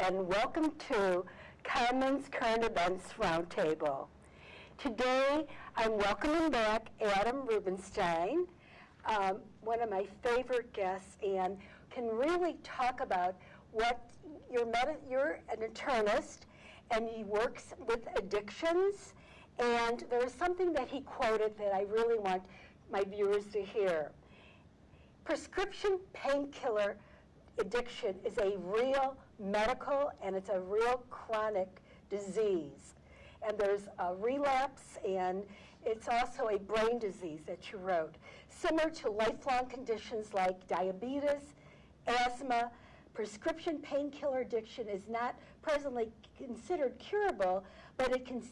and welcome to Carmen's Current Events Roundtable. Today, I'm welcoming back Adam Rubenstein, um, one of my favorite guests, and can really talk about what you're, you're an internist, and he works with addictions. And there was something that he quoted that I really want my viewers to hear. Prescription painkiller addiction is a real medical and it's a real chronic disease. And there's a relapse and it's also a brain disease that you wrote. Similar to lifelong conditions like diabetes, asthma, prescription painkiller addiction is not presently considered curable, but it can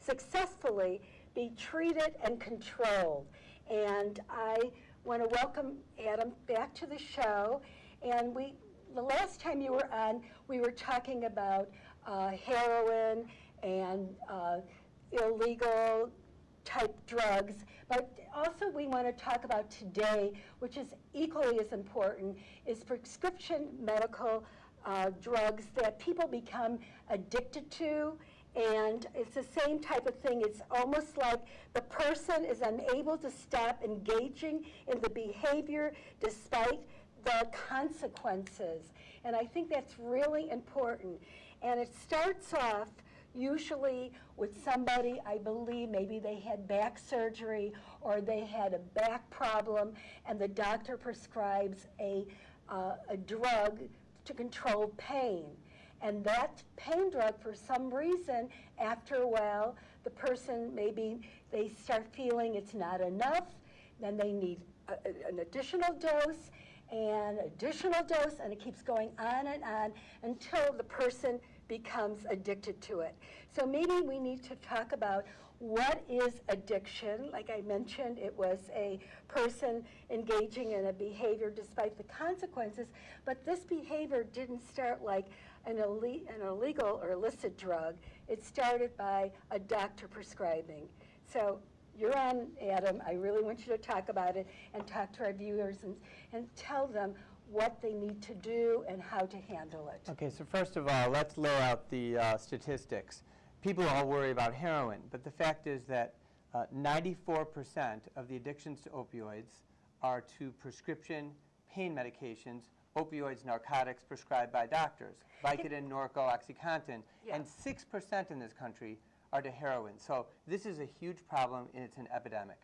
successfully be treated and controlled. And I want to welcome Adam back to the show. And we, the last time you were on, we were talking about uh, heroin and uh, illegal type drugs, but also we want to talk about today, which is equally as important, is prescription medical uh, drugs that people become addicted to and it's the same type of thing. It's almost like the person is unable to stop engaging in the behavior despite the consequences. And I think that's really important. And it starts off usually with somebody, I believe maybe they had back surgery or they had a back problem and the doctor prescribes a, uh, a drug to control pain. And that pain drug, for some reason, after a while, the person maybe they start feeling it's not enough, then they need a, an additional dose and additional dose, and it keeps going on and on until the person becomes addicted to it. So maybe we need to talk about what is addiction. Like I mentioned, it was a person engaging in a behavior despite the consequences, but this behavior didn't start like an, an illegal or illicit drug. It started by a doctor prescribing. So you're on, Adam. I really want you to talk about it and talk to our viewers and, and tell them what they need to do and how to handle it. Okay, so first of all, let's lay out the uh, statistics. People all worry about heroin, but the fact is that 94% uh, of the addictions to opioids are to prescription pain medications, opioids, narcotics prescribed by doctors, Vicodin, Norco, OxyContin, yeah. and 6% in this country are to heroin. So this is a huge problem and it's an epidemic.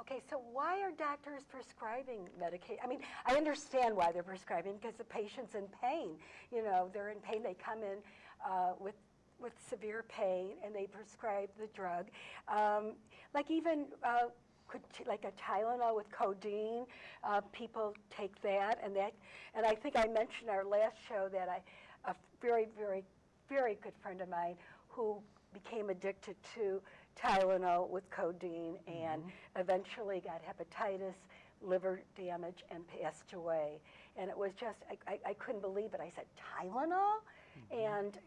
Okay, so why are doctors prescribing medication? I mean, I understand why they're prescribing because the patient's in pain. You know, they're in pain. They come in uh, with with severe pain and they prescribe the drug. Um, like even uh, could like a Tylenol with codeine, uh, people take that and that. And I think I mentioned our last show that I, a very, very, very good friend of mine who became addicted to Tylenol with codeine and mm-hmm. eventually got hepatitis, liver damage, and passed away. And it was just, I, I, I couldn't believe it. I said, Tylenol? Mm-hmm. And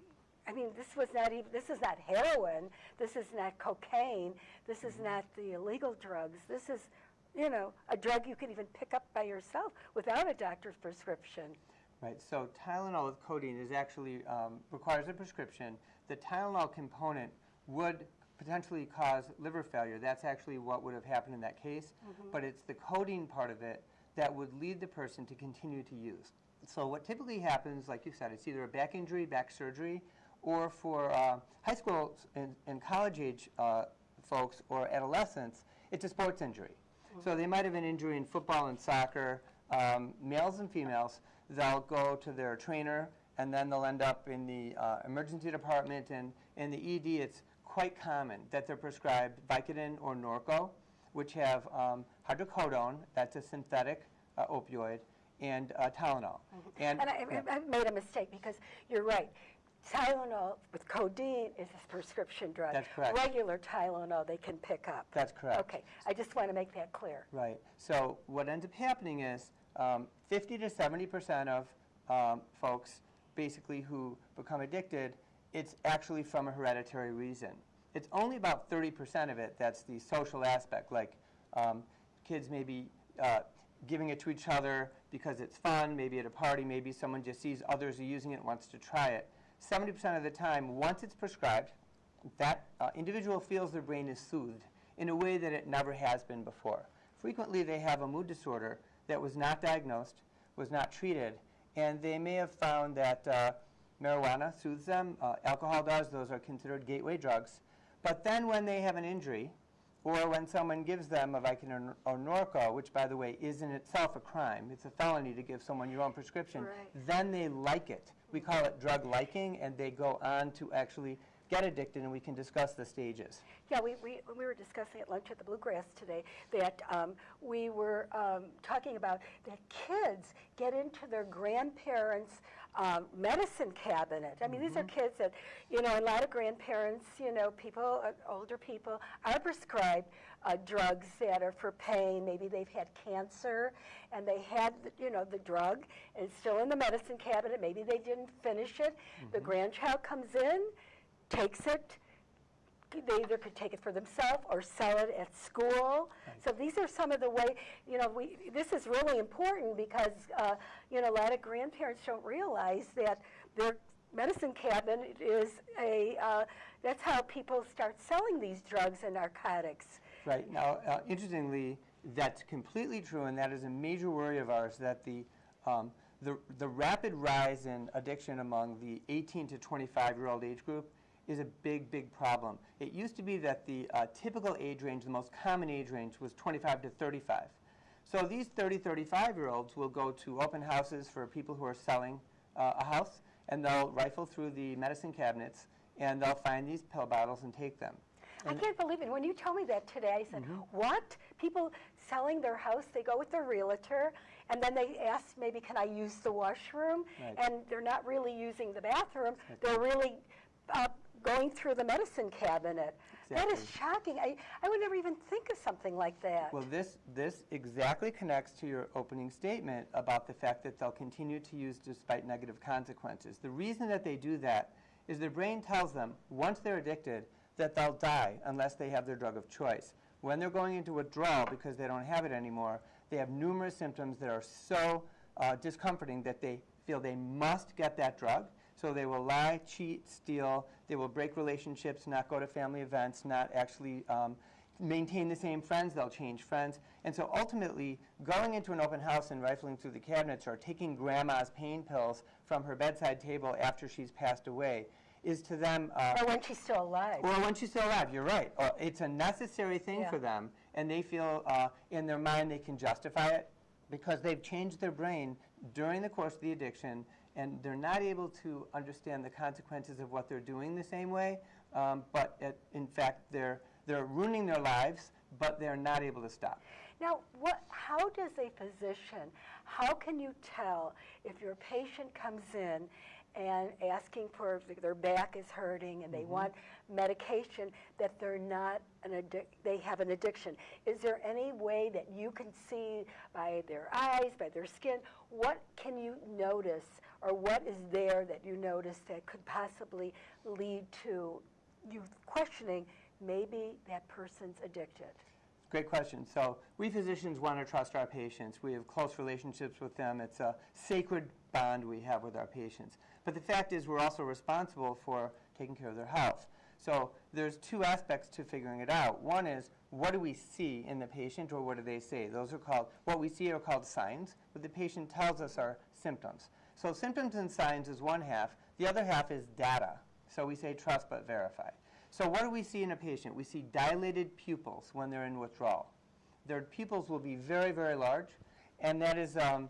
I mean, this was not even, this is not heroin, this is not cocaine, this is mm-hmm. not the illegal drugs. This is, you know, a drug you can even pick up by yourself without a doctor's prescription. Right, so Tylenol with codeine is actually um, requires a prescription. The Tylenol component would potentially cause liver failure. That's actually what would have happened in that case. Mm -hmm. But it's the codeine part of it that would lead the person to continue to use. So what typically happens, like you said, it's either a back injury, back surgery, or for uh, high school and, and college age uh, folks or adolescents, it's a sports injury. Mm -hmm. So they might have an injury in football and soccer, um, males and females, they'll go to their trainer and then they'll end up in the uh, emergency department and in the ED it's quite common that they're prescribed Vicodin or Norco which have um, hydrocodone, that's a synthetic uh, opioid, and uh, Tylenol. Mm -hmm. And, and I, yeah. I made a mistake because you're right. Tylenol with codeine is a prescription drug. That's correct. Regular Tylenol they can pick up. That's correct. Okay, I just want to make that clear. Right. So what ends up happening is um, 50 to 70 percent of um, folks basically who become addicted, it's actually from a hereditary reason. It's only about 30 percent of it that's the social aspect, like um, kids maybe uh, giving it to each other because it's fun, maybe at a party, maybe someone just sees others are using it and wants to try it. 70% of the time, once it's prescribed, that uh, individual feels their brain is soothed in a way that it never has been before. Frequently, they have a mood disorder that was not diagnosed, was not treated, and they may have found that uh, marijuana soothes them, uh, alcohol does, those are considered gateway drugs. But then when they have an injury, or when someone gives them a Vicodin or Norco, which by the way is in itself a crime, it's a felony to give someone your own prescription, Right. then they like it. We call it drug liking, and they go on to actually get addicted, and we can discuss the stages. Yeah, we, we, we were discussing at lunch at the Bluegrass today that um, we were um, talking about that kids get into their grandparents' um, medicine cabinet. I mean, these are kids that, you know, a lot of grandparents, you know, people, uh, older people, are prescribed uh, drugs that are for pain. Maybe they've had cancer and they had, the, you know, the drug and it's still in the medicine cabinet. Maybe they didn't finish it. The grandchild comes in, takes it, they either could take it for themselves or sell it at school. So these are some of the way, you know, we, this is really important because, uh, you know, a lot of grandparents don't realize that their medicine cabinet is a, uh, that's how people start selling these drugs and narcotics. Right. Now, uh, interestingly, that's completely true, and that is a major worry of ours, that the, um, the, the rapid rise in addiction among the 18 to 25-year-old age group is a big, big problem. It used to be that the uh, typical age range, the most common age range, was 25 to 35. So these 30, 35-year-olds will go to open houses for people who are selling uh, a house, and they'll rifle through the medicine cabinets, and they'll find these pill bottles and take them. I can't believe it. When you told me that today, I said, Mm-hmm. what? People selling their house, they go with their realtor, and then they ask, maybe, can I use the washroom? Right. And they're not really using the bathroom. They're really uh, going through the medicine cabinet. That is shocking. I, I would never even think of something like that. Well, this, this exactly connects to your opening statement about the fact that they'll continue to use despite negative consequences. The reason that they do that is their brain tells them, once they're addicted, that they'll die unless they have their drug of choice. When they're going into withdrawal because they don't have it anymore, they have numerous symptoms that are so uh, discomforting that they feel they must get that drug. So they will lie, cheat, steal. They will break relationships, not go to family events, not actually um, maintain the same friends. They'll change friends. And so ultimately, going into an open house and rifling through the cabinets or taking grandma's pain pills from her bedside table after she's passed away is to them. Uh, or when she's still alive. Or when she's still alive, you're right. Uh, it's a necessary thing Yeah. for them, and they feel uh, in their mind they can justify it because they've changed their brain during the course of the addiction, and they're not able to understand the consequences of what they're doing the same way. Um, but it, in fact, they're they're ruining their lives, but they're not able to stop. Now, what, how does a physician, how can you tell if your patient comes in and asking for, their back is hurting and they want medication, that they're not an addic, they have an addiction? Is there any way that you can see by their eyes, by their skin, what can you notice or what is there that you notice that could possibly lead to you questioning maybe that person's addicted? Great question. So we physicians want to trust our patients. We have close relationships with them. It's a sacred bond we have with our patients. But the fact is we're also responsible for taking care of their health. So there's two aspects to figuring it out. One is what do we see in the patient or what do they say? Those are called, what we see are called signs. What the patient tells us are symptoms. So symptoms and signs is one half. The other half is data. So we say trust but verify. So what do we see in a patient? We see dilated pupils when they're in withdrawal. Their pupils will be very, very large, and that is um,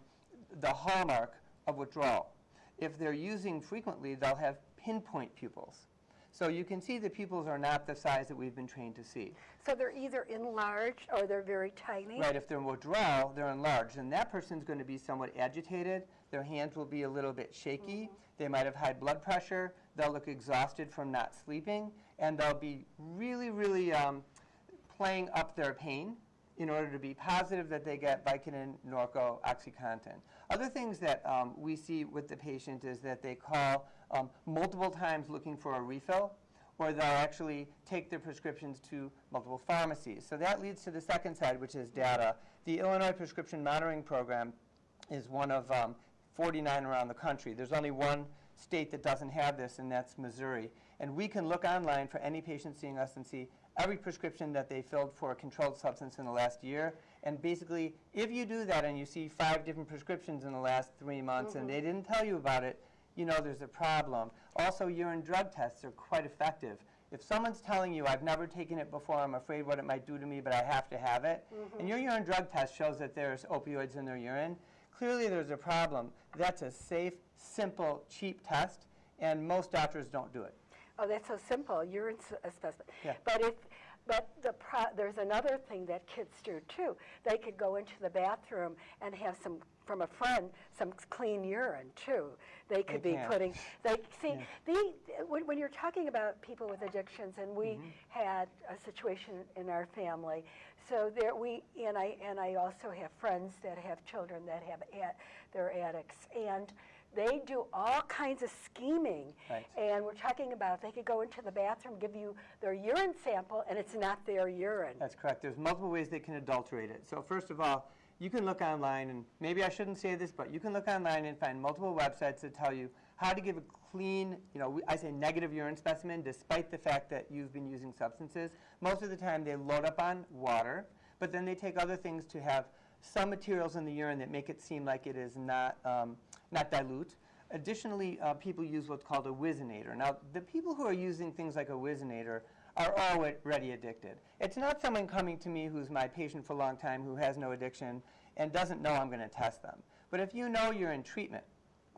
the hallmark of withdrawal. If they're using frequently, they'll have pinpoint pupils. So you can see the pupils are not the size that we've been trained to see. So they're either enlarged or they're very tiny? Right, if they're in withdrawal, they're enlarged, and that person's going to be somewhat agitated. Their hands will be a little bit shaky. They might have high blood pressure. They'll look exhausted from not sleeping, and they'll be really, really um, playing up their pain in order to be positive that they get Vicodin, Norco, OxyContin. Other things that um, we see with the patient is that they call um, multiple times looking for a refill, or they'll actually take their prescriptions to multiple pharmacies. So that leads to the second side, which is data. The Illinois Prescription Monitoring Program is one of um, 49 around the country. There's only one state that doesn't have this, and that's Missouri. And we can look online for any patient seeing us and see every prescription that they filled for a controlled substance in the last year. And basically, if you do that and you see five different prescriptions in the last three months and mm-hmm. they didn't tell you about it, you know there's a problem. Also, urine drug tests are quite effective. If someone's telling you, I've never taken it before, I'm afraid what it might do to me, but I have to have it, mm-hmm. and your urine drug test shows that there's opioids in their urine, clearly there's a problem. That's a safe, simple, cheap test, and most doctors don't do it. Oh, that's so simple, urine specimen. Yeah. But if, but the pro, there's another thing that kids do too. They could go into the bathroom and have some, from a friend, some clean urine too. They could They be can. putting, they, see, the, when, when you're talking about people with addictions, and we Mm-hmm. had a situation in our family, so there, we, and I, and I also have friends that have children that have, ad- they're addicts, and they do all kinds of scheming. Right. And we're talking about, they could go into the bathroom, give you their urine sample, and it's not their urine. That's correct. There's multiple ways they can adulterate it. So first of all, you can look online, and maybe I shouldn't say this, but you can look online and find multiple websites that tell you how to give a clean, you know, I say negative urine specimen, despite the fact that you've been using substances. Most of the time, they load up on water, but then they take other things to have some materials in the urine that make it seem like it is not, um, not dilute. Additionally, uh, people use what's called a Whizzinator. Now, the people who are using things like a Whizzinator are already addicted. It's not someone coming to me who's my patient for a long time who has no addiction and doesn't know I'm going to test them. But if you know you're in treatment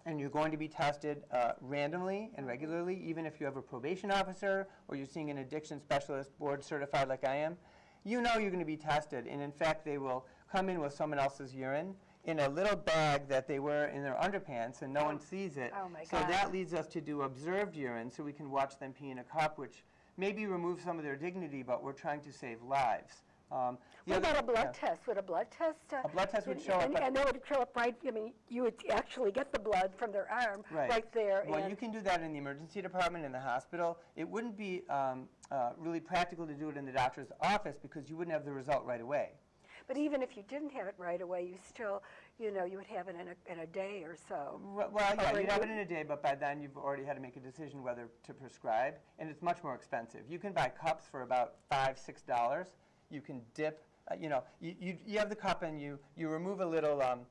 and you're going to be tested uh, randomly and regularly, even if you have a probation officer or you're seeing an addiction specialist board certified like I am, you know you're going to be tested. And in fact, they will come in with someone else's urine in a little bag that they wear in their underpants and no one sees it. Oh, my so God. that leads us to do observed urine so we can watch them pee in a cup, which maybe remove some of their dignity, but we're trying to save lives. Um, What other- about a blood yeah. test? Would a blood test? uh, A blood test would and- show up, And, but- and they would show up right, I mean, you would actually get the blood from their arm right, there. Well, you can do that in the emergency department in the hospital. It wouldn't be um, uh, really practical to do it in the doctor's office because you wouldn't have the result right away. But even if you didn't have it right away, you still, you know, you would have it in a, in a day or so. Well, well, yeah, Or you'd have it in a day, but by then you've already had to make a decision whether to prescribe, and it's much more expensive. You can buy cups for about five, six dollars. You can dip, uh, you know, you, you, you have the cup and you, you remove a little um,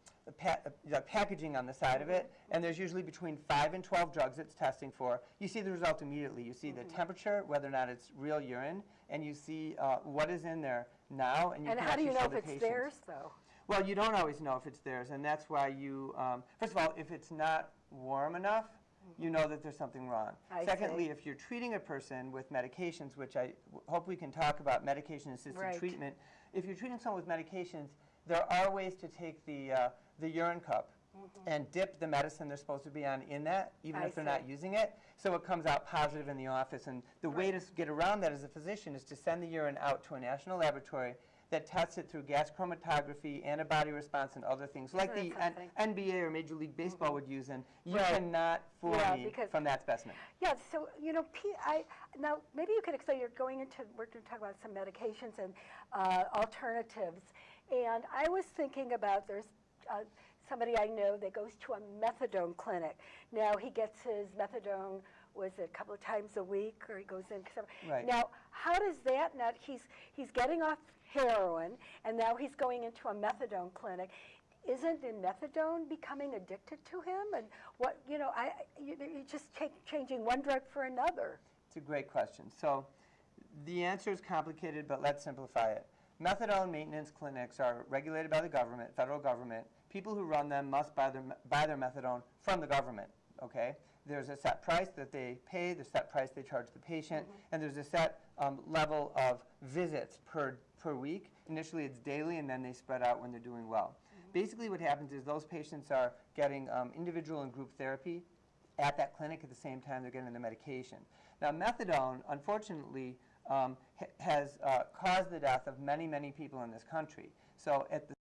pa- uh, packaging on the side of it, and there's usually between five and 12 drugs it's testing for. You see the result immediately. You see the temperature, whether or not it's real urine, and you see uh, what is in there now, and you And how do you know if it's patient. theirs, though? Well, you don't always know if it's theirs, and that's why you, um, first of all, if it's not warm enough, you know that there's something wrong. I Secondly, see. if you're treating a person with medications, which I w- hope we can talk about medication-assisted Right. treatment, if you're treating someone with medications, there are ways to take the, uh, the urine cup and dip the medicine they're supposed to be on in that, even. I if they're see. not using it, so it comes out positive in the office. And the way to get around that as a physician is to send the urine out to a national laboratory that tests it through gas chromatography, antibody response, and other things, like the N- NBA or Major League Baseball would use, and you Right. cannot fool Yeah, me because- from that specimen. Yeah, so, you know, P- I, now, maybe you could explain, you're going into, we're going to talk about some medications and uh, alternatives. And I was thinking about, there's uh, somebody I know that goes to a methadone clinic. Now, he gets his methadone, was it a couple of times a week, or he goes in? Right. Now, how does that, now, he's, he's getting off heroin, and now he's going into a methadone clinic. Isn't the methadone becoming addicted to him? And what, you know, I, you- you're just cha- changing one drug for another. It's a great question. So the answer is complicated, but let's simplify it. Methadone maintenance clinics are regulated by the government, federal government. People who run them must buy their, buy their methadone from the government, okay? There's a set price that they pay, the set price they charge the patient, and there's a set um, level of visits per, per week. Initially, it's daily, and then they spread out when they're doing well. Basically, what happens is those patients are getting um, individual and group therapy at that clinic at the same time they're getting the medication. Now, methadone, unfortunately, um, ha- has uh, caused the death of many, many people in this country. So at the